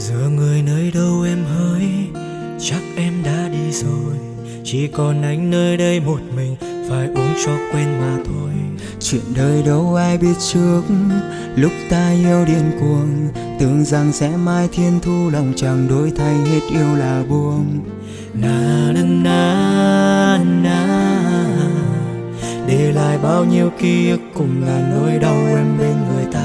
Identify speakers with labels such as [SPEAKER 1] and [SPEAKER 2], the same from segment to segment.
[SPEAKER 1] giờ người nơi đâu em hỡi? Chắc em đã đi rồi. Chỉ còn anh nơi đây một mình phải uống cho quên mà thôi.
[SPEAKER 2] Chuyện đời đâu ai biết trước? Lúc ta yêu điên cuồng Tưởng rằng sẽ mai thiên thu Lòng chẳng đổi thay hết yêu là buông.
[SPEAKER 1] Na na na na để lại bao nhiêu ký ức cùng ngàn nỗi đau em bên người ta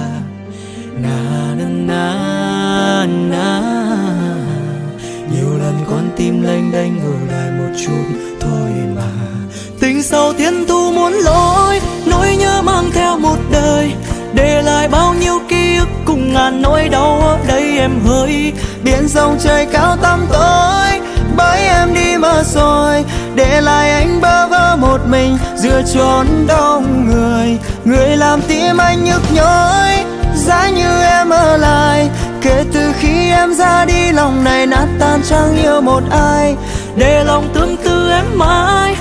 [SPEAKER 1] sau thiên thu muốn lối nỗi nhớ mang theo một đời. Để lại bao nhiêu ký ức cùng ngàn nỗi đau ở đây em hỡi.
[SPEAKER 2] Biển sông trời cao tăm tối bởi em đi mà rồi. Để lại anh bơ vơ một mình giữa chốn đông người. Người làm tim anh nhức nhối, giá như em ở lại. Kể từ khi em ra đi, lòng này nát tan, chẳng yêu một ai.
[SPEAKER 1] Để lòng tương tư em mãi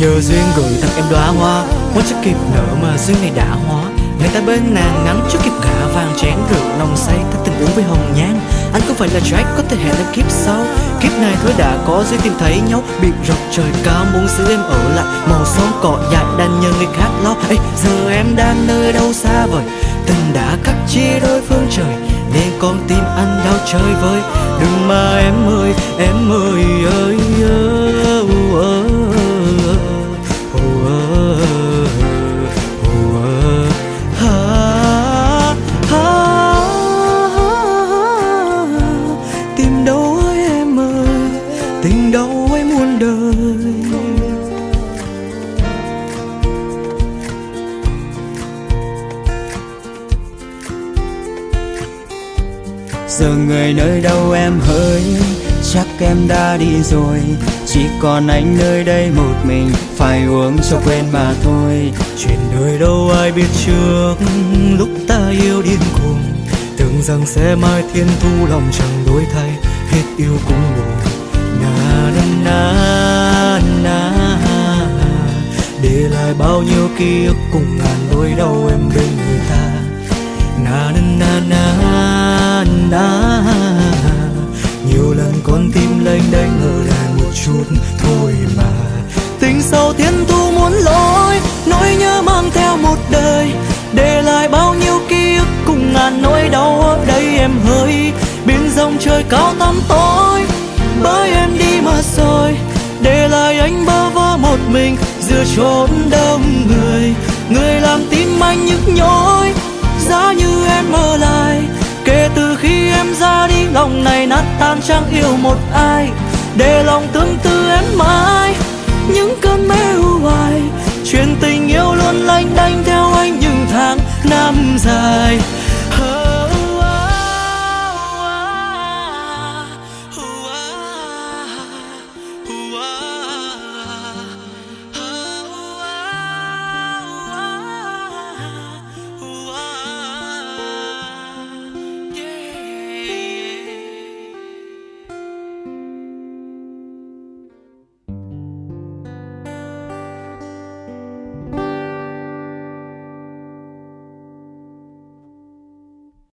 [SPEAKER 1] nhờ duyên gửi tặng em đóa hoa Muốn chưa kịp nở mà duyên này đã hóa. Người ta bên nàng ngắm chưa kịp cả vàng chén rượu nồng say ta tình uống với hồng nhan. Anh không phải là Jack có thể hẹn em kiếp sau. Kiếp này thôi đã có duyên tìm thấy nhau. Biệt rọc trời cao muốn giữ em ở lại. Màu xóm cỏ dại đàn nhờ người khác lo. Ê, giờ em đang nơi đâu xa vời? Tình đã cắt chia đôi phương trời nên con tim anh đau chơi vơi. Đừng mà em ơi em ơi ơi ơi,
[SPEAKER 2] giờ người nơi đâu em hỡi? Chắc em đã đi rồi. Chỉ còn anh nơi đây một mình. Phải uống cho quên mà thôi.
[SPEAKER 1] Chuyện đời đâu ai biết trước. Lúc ta yêu điên cuồng, tưởng rằng sẽ mai thiên thu lòng chẳng đổi thay. Hết yêu cũng buồn. Na na na na để lại bao nhiêu ký ức cùng ngàn nỗi đau em bên người ta. Na na na nhiều lần con tim lênh đênh ngờ lại một chút thôi mà. Tình sâu thiên thu muốn lỗi nỗi nhớ mang theo một đời. Để lại bao nhiêu ký ức cùng ngàn nỗi đau ở đây em hỡi biển rộng trời cao tăm tối bởi em đi mà rồi để lại anh bơ vơ một mình, giữa chốn đông người. Người làm tim anh nhức nhối này chẳng yêu một ai. Để lòng tương tư em mãi, những cơn mê u hoài chuyện tình yêu luôn lanh đanh theo anh những tháng năm dài.